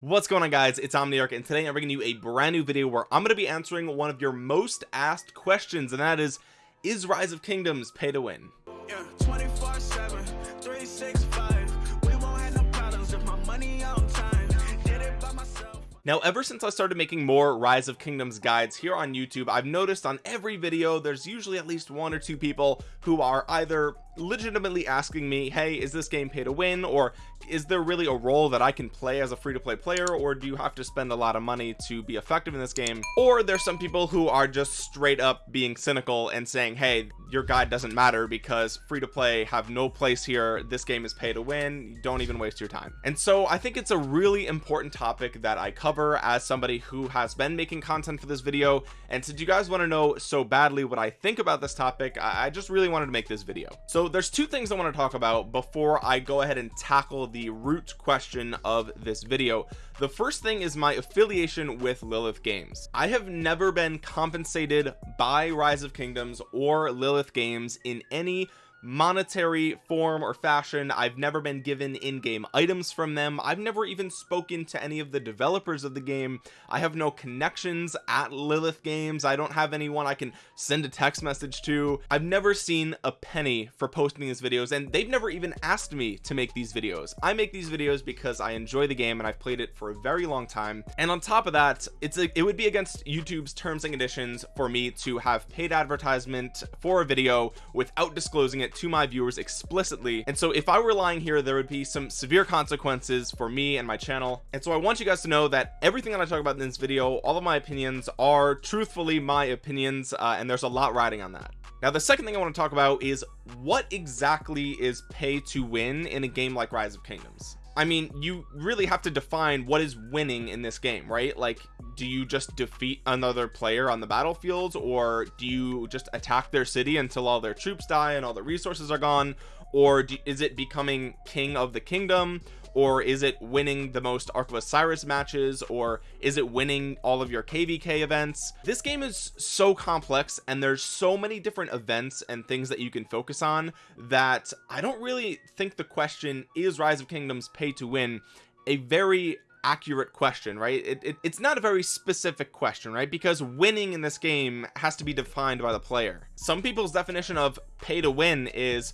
what's going on guys? It's omniarch and today i'm bringing you a brand new video where i'm going to be answering one of your most asked questions and that is is rise of kingdoms pay to win? Yeah, 24 7 365 we won't have no problems if my money on time. Did it by myself. Now ever since i started making more rise of kingdoms guides here on youtube i've noticed on every video there's usually at least one or two people who are either legitimately asking me hey is this game pay to win or is there really a role that I can play as a free-to-play player or do you have to spend a lot of money to be effective in this game? Or there's some people who are just straight up being cynical and saying hey your guide doesn't matter because free-to-play have no place here. This game is pay to win. Don't even waste your time. And so I think it's a really important topic that I cover as somebody who has been making content for this video. And since you guys want to know so badly what I think about this topic I just really wanted to make this video. So there's two things I want to talk about before I go ahead and tackle the root question of this video. The first thing is my affiliation with Lilith games. I have never been compensated by rise of kingdoms or Lilith games in any monetary form or fashion I've never been given in-game items from them. I've never even spoken to any of the developers of the game. I have no connections at Lilith games. I don't have anyone I can send a text message to. I've never seen a penny for posting these videos and they've never even asked me to make these videos. I make these videos because I enjoy the game and I've played it for a very long time. And on top of that it's a, it would be against YouTube's terms and conditions for me to have paid advertisement for a video without disclosing it it to my viewers explicitly. And so if I were lying here there would be some severe consequences for me and my channel. And so I want you guys to know that everything that I talk about in this video all of my opinions are truthfully my opinions uh, and there's a lot riding on that. Now the second thing I want to talk about is what exactly is pay to win in a game like rise of kingdoms I mean you really have to define what is winning in this game right? Like do you just defeat another player on the battlefield or do you just attack their city until all their troops die and all the resources are gone? Or do, is it becoming king of the kingdom or is it winning the most Ark of Osiris matches or is it winning all of your kvk events? This game is so complex and there's so many different events and things that you can focus on that I don't really think the question is rise of kingdoms pay to win a very accurate question right? It, it, it's not a very specific question right? Because winning in this game has to be defined by the player. Some people's definition of pay to win is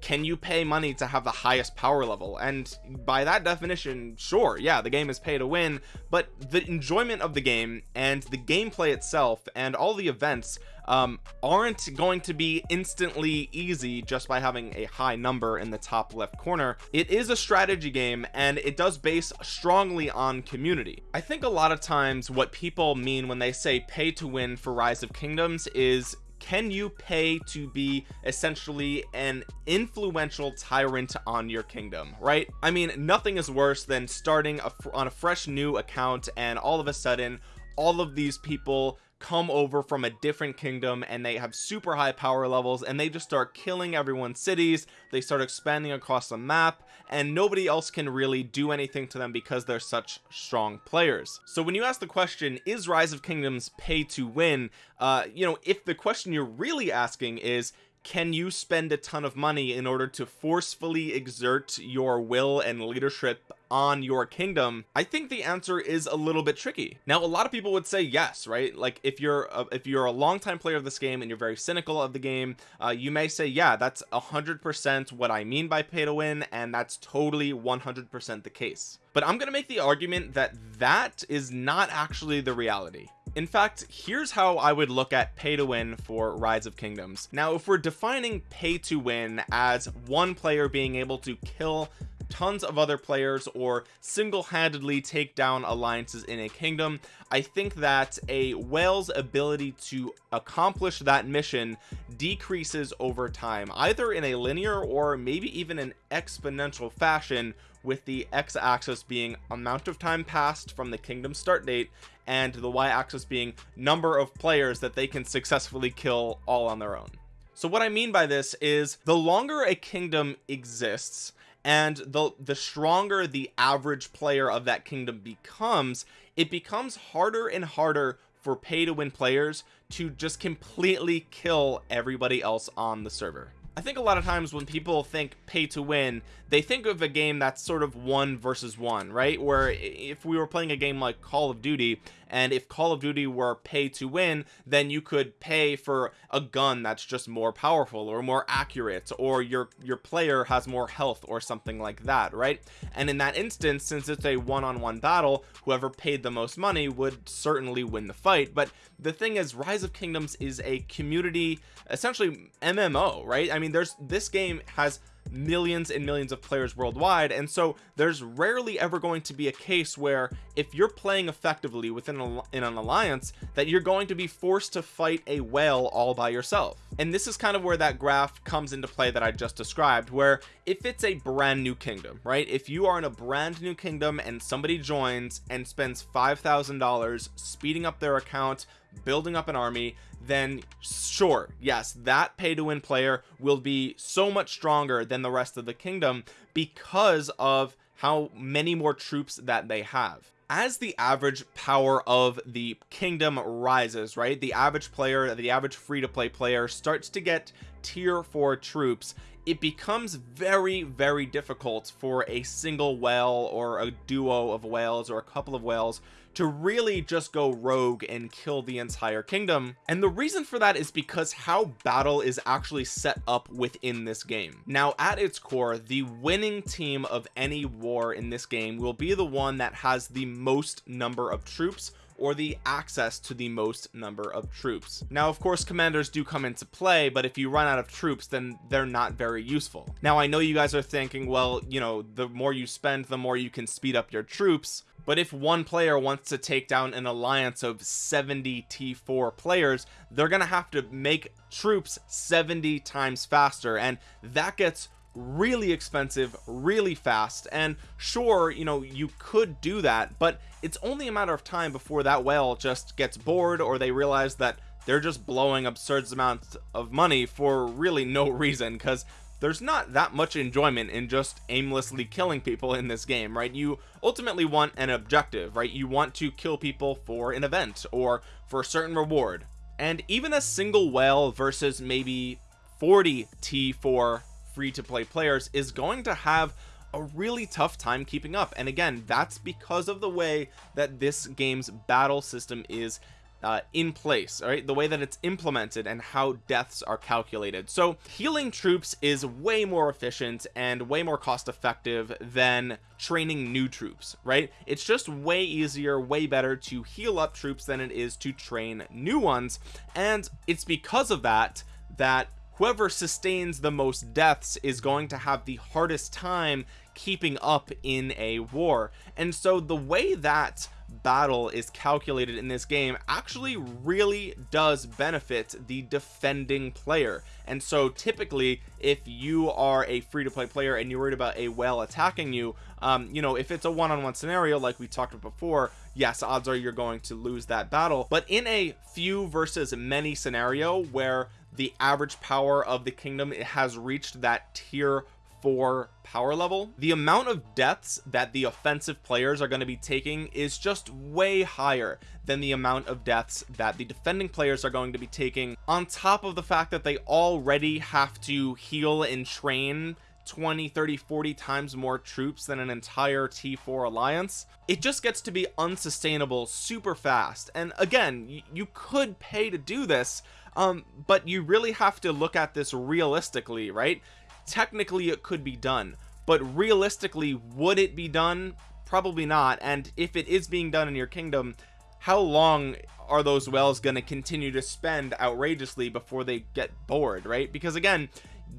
can you pay money to have the highest power level? And by that definition sure yeah the game is pay to win but the enjoyment of the game and the gameplay itself and all the events um, aren't going to be instantly easy just by having a high number in the top left corner. It is a strategy game and it does base strongly on community. I think a lot of times what people mean when they say pay to win for rise of kingdoms is can you pay to be essentially an influential tyrant on your kingdom right? I mean nothing is worse than starting a, on a fresh new account and all of a sudden all of these people come over from a different kingdom and they have super high power levels and they just start killing everyone's cities. They start expanding across the map and nobody else can really do anything to them because they're such strong players. So when you ask the question is rise of kingdoms pay to win? Uh you know if the question you're really asking is can you spend a ton of money in order to forcefully exert your will and leadership on your kingdom I think the answer is a little bit tricky. Now a lot of people would say yes right? Like if you're a, if you're a longtime player of this game and you're very cynical of the game uh, you may say yeah that's a hundred percent what I mean by pay to win and that's totally 100 percent the case. But I'm gonna make the argument that that is not actually the reality. In fact here's how I would look at pay to win for rise of kingdoms. Now if we're defining pay to win as one player being able to kill tons of other players or single-handedly take down alliances in a kingdom. I think that a whale's ability to accomplish that mission decreases over time either in a linear or maybe even an exponential fashion with the x-axis being amount of time passed from the kingdom start date and the y-axis being number of players that they can successfully kill all on their own. So what I mean by this is the longer a kingdom exists and the the stronger the average player of that kingdom becomes it becomes harder and harder for pay to win players to just completely kill everybody else on the server I think a lot of times when people think pay to win they think of a game that's sort of one versus one right? Where if we were playing a game like Call of Duty and if Call of Duty were pay to win then you could pay for a gun that's just more powerful or more accurate or your your player has more health or something like that right? And in that instance since it's a one-on-one -on -one battle whoever paid the most money would certainly win the fight. But the thing is rise of kingdoms is a community essentially mmo right? I mean there's this game has millions and millions of players worldwide and so there's rarely ever going to be a case where if you're playing effectively within a, in an alliance that you're going to be forced to fight a whale all by yourself. And this is kind of where that graph comes into play that I just described where if it's a brand new kingdom right? If you are in a brand new kingdom and somebody joins and spends five thousand dollars speeding up their account building up an army then sure yes that pay to win player will be so much stronger than the rest of the kingdom because of how many more troops that they have. As the average power of the kingdom rises right the average player the average free-to-play player starts to get tier 4 troops it becomes very very difficult for a single whale or a duo of whales or a couple of whales to really just go rogue and kill the entire kingdom. And the reason for that is because how battle is actually set up within this game. Now at its core the winning team of any war in this game will be the one that has the most number of troops or the access to the most number of troops. Now of course commanders do come into play but if you run out of troops then they're not very useful. Now I know you guys are thinking well you know the more you spend the more you can speed up your troops. But if one player wants to take down an alliance of 70 t4 players they're gonna have to make troops 70 times faster and that gets really expensive really fast. And sure you know you could do that but it's only a matter of time before that whale just gets bored or they realize that they're just blowing absurd amounts of money for really no reason because there's not that much enjoyment in just aimlessly killing people in this game right? You ultimately want an objective right? You want to kill people for an event or for a certain reward. And even a single whale versus maybe 40 t4 free to play players is going to have a really tough time keeping up. And again that's because of the way that this game's battle system is uh, in place all right? The way that it's implemented and how deaths are calculated. So healing troops is way more efficient and way more cost effective than training new troops right? It's just way easier way better to heal up troops than it is to train new ones. And it's because of that that whoever sustains the most deaths is going to have the hardest time keeping up in a war. And so the way that battle is calculated in this game actually really does benefit the defending player. And so typically if you are a free-to-play player and you're worried about a whale attacking you um you know if it's a one-on-one -on -one scenario like we talked about before yes odds are you're going to lose that battle. But in a few versus many scenario where the average power of the kingdom it has reached that tier 4 power level. The amount of deaths that the offensive players are going to be taking is just way higher than the amount of deaths that the defending players are going to be taking. On top of the fact that they already have to heal and train 20 30 40 times more troops than an entire t4 alliance it just gets to be unsustainable super fast. And again you could pay to do this um but you really have to look at this realistically right? Technically it could be done but realistically would it be done? Probably not. And if it is being done in your kingdom how long are those wells going to continue to spend outrageously before they get bored right? Because again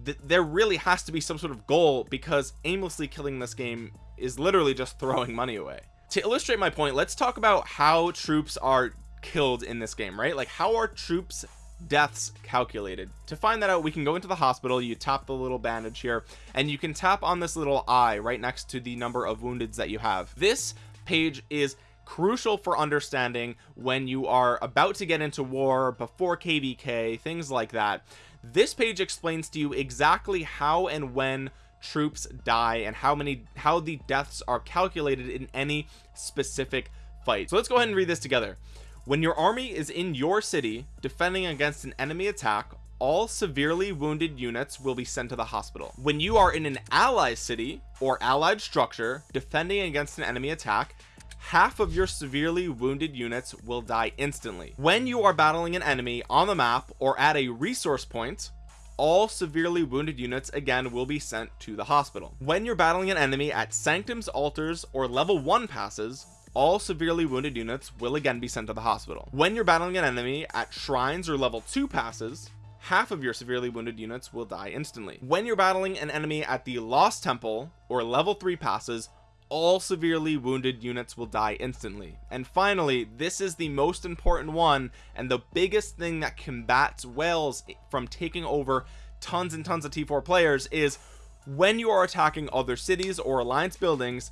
th there really has to be some sort of goal because aimlessly killing this game is literally just throwing money away. To illustrate my point let's talk about how troops are killed in this game right? Like how are troops deaths calculated. To find that out we can go into the hospital you tap the little bandage here and you can tap on this little eye right next to the number of woundeds that you have. This page is crucial for understanding when you are about to get into war before kvk things like that. This page explains to you exactly how and when troops die and how many how the deaths are calculated in any specific fight. So let's go ahead and read this together when your army is in your city defending against an enemy attack all severely wounded units will be sent to the hospital. When you are in an ally city or allied structure defending against an enemy attack half of your severely wounded units will die instantly. When you are battling an enemy on the map or at a resource point all severely wounded units again will be sent to the hospital. When you're battling an enemy at sanctums altars or level one passes all severely wounded units will again be sent to the hospital. When you're battling an enemy at shrines or level two passes half of your severely wounded units will die instantly. When you're battling an enemy at the lost temple or level three passes all severely wounded units will die instantly. And finally this is the most important one and the biggest thing that combats whales from taking over tons and tons of t4 players is when you are attacking other cities or alliance buildings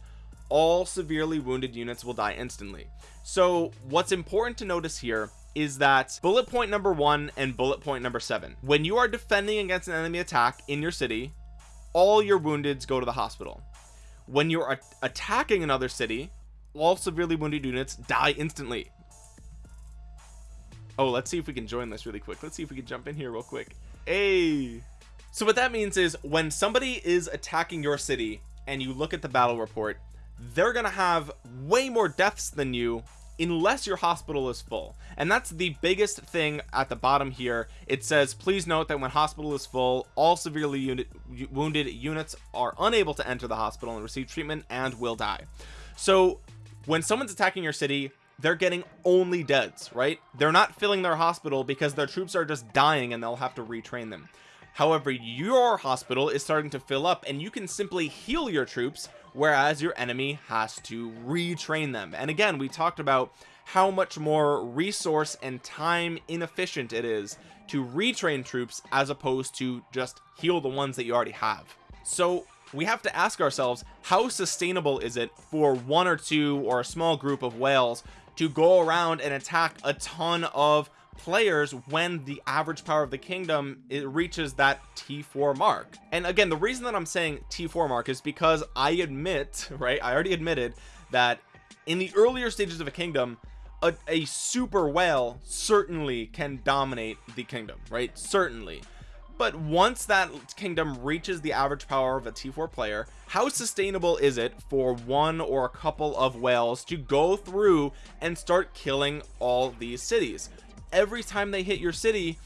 all severely wounded units will die instantly. So what's important to notice here is that bullet point number one and bullet point number seven when you are defending against an enemy attack in your city all your woundeds go to the hospital. When you're attacking another city all severely wounded units die instantly. Oh let's see if we can join this really quick. Let's see if we can jump in here real quick. Hey. So what that means is when somebody is attacking your city and you look at the battle report they're gonna have way more deaths than you unless your hospital is full. And that's the biggest thing at the bottom here. It says please note that when hospital is full all severely unit, wounded units are unable to enter the hospital and receive treatment and will die. So when someone's attacking your city they're getting only deads right? They're not filling their hospital because their troops are just dying and they'll have to retrain them. However your hospital is starting to fill up and you can simply heal your troops whereas your enemy has to retrain them. And again we talked about how much more resource and time inefficient it is to retrain troops as opposed to just heal the ones that you already have. So we have to ask ourselves how sustainable is it for one or two or a small group of whales to go around and attack a ton of players when the average power of the kingdom it reaches that t4 mark. And again the reason that i'm saying t4 mark is because i admit right i already admitted that in the earlier stages of a kingdom a, a super whale certainly can dominate the kingdom right? Certainly. But once that kingdom reaches the average power of a t4 player how sustainable is it for one or a couple of whales to go through and start killing all these cities every time they hit your city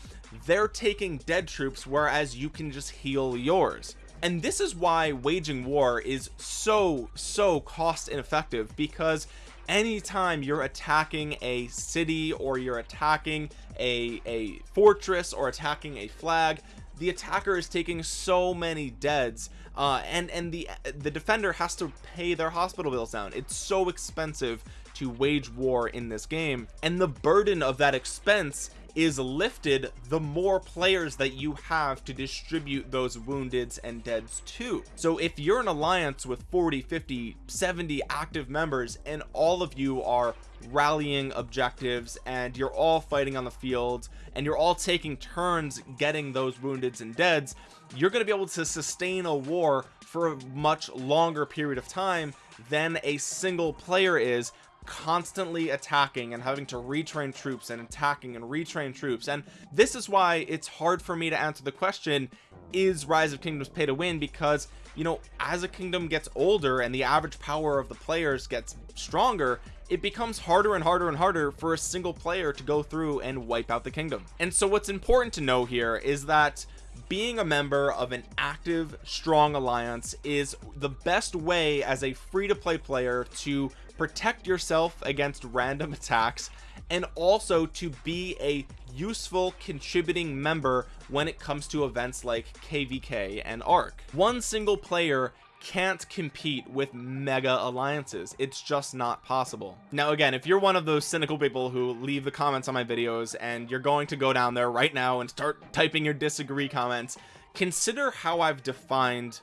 they're taking dead troops whereas you can just heal yours. And this is why waging war is so so cost ineffective because anytime you're attacking a city or you're attacking a a fortress or attacking a flag the attacker is taking so many deads uh, and and the the defender has to pay their hospital bills down. It's so expensive to wage war in this game and the burden of that expense is lifted the more players that you have to distribute those woundeds and deads to. So if you're an alliance with 40 50 70 active members and all of you are rallying objectives and you're all fighting on the field and you're all taking turns getting those woundeds and deads you're going to be able to sustain a war for a much longer period of time than a single player is constantly attacking and having to retrain troops and attacking and retrain troops. And this is why it's hard for me to answer the question is rise of kingdoms pay to win? Because you know as a kingdom gets older and the average power of the players gets stronger it becomes harder and harder and harder for a single player to go through and wipe out the kingdom. And so what's important to know here is that being a member of an active strong alliance is the best way as a free-to-play player to protect yourself against random attacks and also to be a useful contributing member when it comes to events like kvk and Ark. One single player can't compete with mega alliances. It's just not possible. Now again if you're one of those cynical people who leave the comments on my videos and you're going to go down there right now and start typing your disagree comments consider how I've defined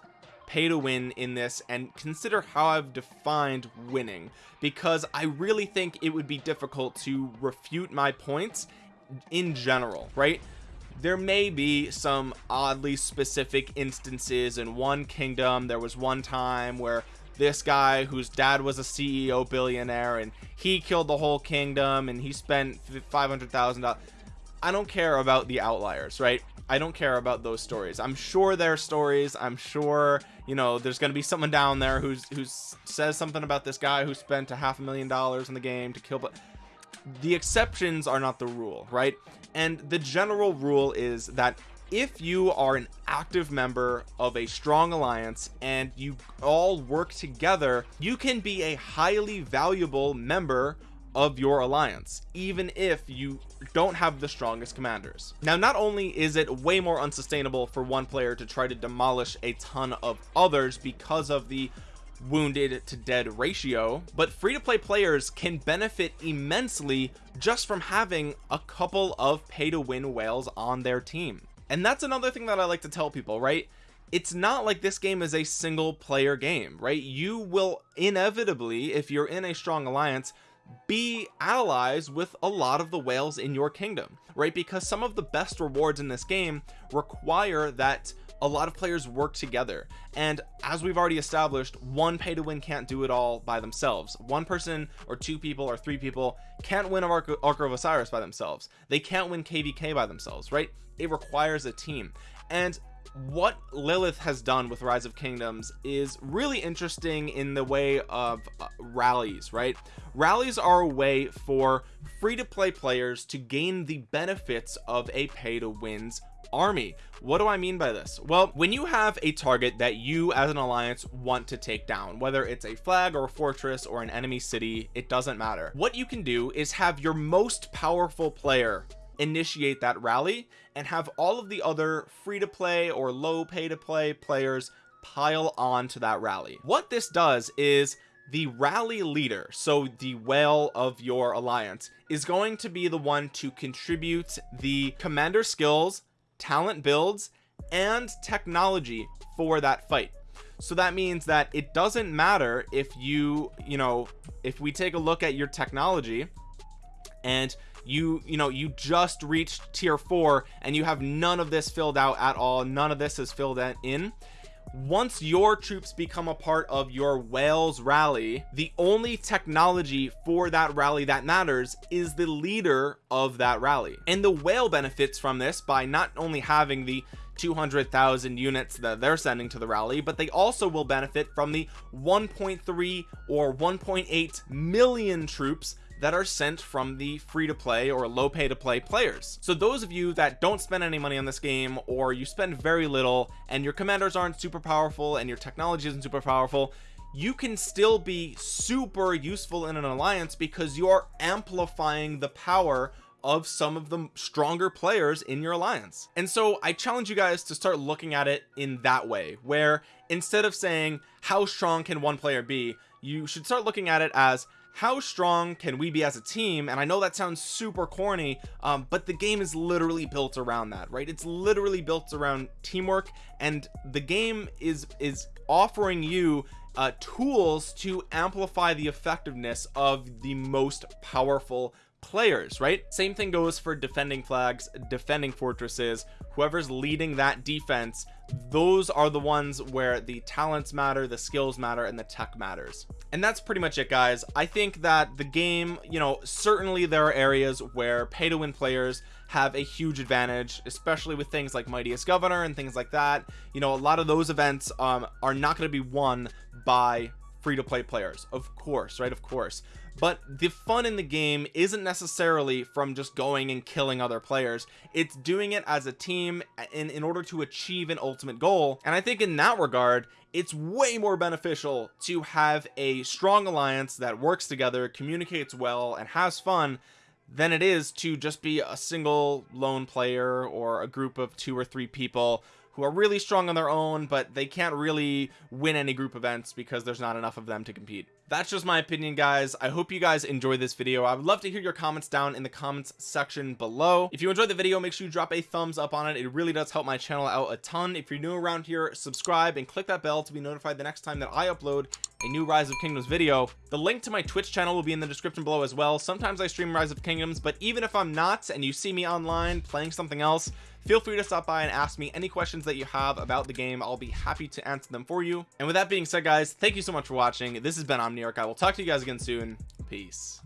pay to win in this and consider how I've defined winning because I really think it would be difficult to refute my points in general right? There may be some oddly specific instances in one kingdom. There was one time where this guy whose dad was a CEO billionaire and he killed the whole kingdom and he spent $500,000 I don't care about the outliers right I don't care about those stories. I'm sure there are stories. I'm sure you know there's gonna be someone down there who's who says something about this guy who spent a half a million dollars in the game to kill but the exceptions are not the rule right? And the general rule is that if you are an active member of a strong alliance and you all work together you can be a highly valuable member of your alliance even if you don't have the strongest commanders. Now not only is it way more unsustainable for one player to try to demolish a ton of others because of the wounded to dead ratio but free-to-play players can benefit immensely just from having a couple of pay-to-win whales on their team. And that's another thing that I like to tell people right? It's not like this game is a single player game right? You will inevitably if you're in a strong alliance be allies with a lot of the whales in your kingdom right? Because some of the best rewards in this game require that a lot of players work together. And as we've already established one pay to win can't do it all by themselves. One person or two people or three people can't win Ark, Ark of Osiris by themselves. They can't win kvk by themselves right? It requires a team. And what Lilith has done with Rise of Kingdoms is really interesting in the way of uh, rallies right? Rallies are a way for free-to-play players to gain the benefits of a pay-to-wins army. What do I mean by this? Well when you have a target that you as an alliance want to take down whether it's a flag or a fortress or an enemy city it doesn't matter. What you can do is have your most powerful player initiate that rally and have all of the other free to play or low pay to play players pile on to that rally. What this does is the rally leader so the whale of your alliance is going to be the one to contribute the commander skills talent builds and technology for that fight. So that means that it doesn't matter if you you know if we take a look at your technology and you you know you just reached tier four and you have none of this filled out at all. None of this is filled in. Once your troops become a part of your whales rally the only technology for that rally that matters is the leader of that rally. And the whale benefits from this by not only having the 200,000 units that they're sending to the rally but they also will benefit from the 1.3 or 1.8 million troops that are sent from the free to play or low pay to play players. So those of you that don't spend any money on this game or you spend very little and your commanders aren't super powerful and your technology isn't super powerful you can still be super useful in an alliance because you're amplifying the power of some of the stronger players in your alliance. And so I challenge you guys to start looking at it in that way where instead of saying how strong can one player be? you should start looking at it as how strong can we be as a team? And I know that sounds super corny um, but the game is literally built around that right? It's literally built around teamwork and the game is is offering you uh, tools to amplify the effectiveness of the most powerful players right? Same thing goes for defending flags defending fortresses whoever's leading that defense those are the ones where the talents matter the skills matter and the tech matters. And that's pretty much it guys. I think that the game you know certainly there are areas where pay to win players have a huge advantage especially with things like mightiest governor and things like that. You know a lot of those events um, are not going to be won by free to play players. Of course right? Of course but the fun in the game isn't necessarily from just going and killing other players. It's doing it as a team in in order to achieve an ultimate goal. And I think in that regard it's way more beneficial to have a strong alliance that works together communicates well and has fun than it is to just be a single lone player or a group of two or three people who are really strong on their own but they can't really win any group events because there's not enough of them to compete. That's just my opinion guys. I hope you guys enjoyed this video. I would love to hear your comments down in the comments section below. If you enjoyed the video make sure you drop a thumbs up on it. It really does help my channel out a ton. If you're new around here subscribe and click that bell to be notified the next time that I upload a new rise of kingdoms video. The link to my twitch channel will be in the description below as well. Sometimes i stream rise of kingdoms but even if i'm not and you see me online playing something else feel free to stop by and ask me any questions that you have about the game. I'll be happy to answer them for you. And with that being said guys thank you so much for watching. This has been omniarch. I will talk to you guys again soon. Peace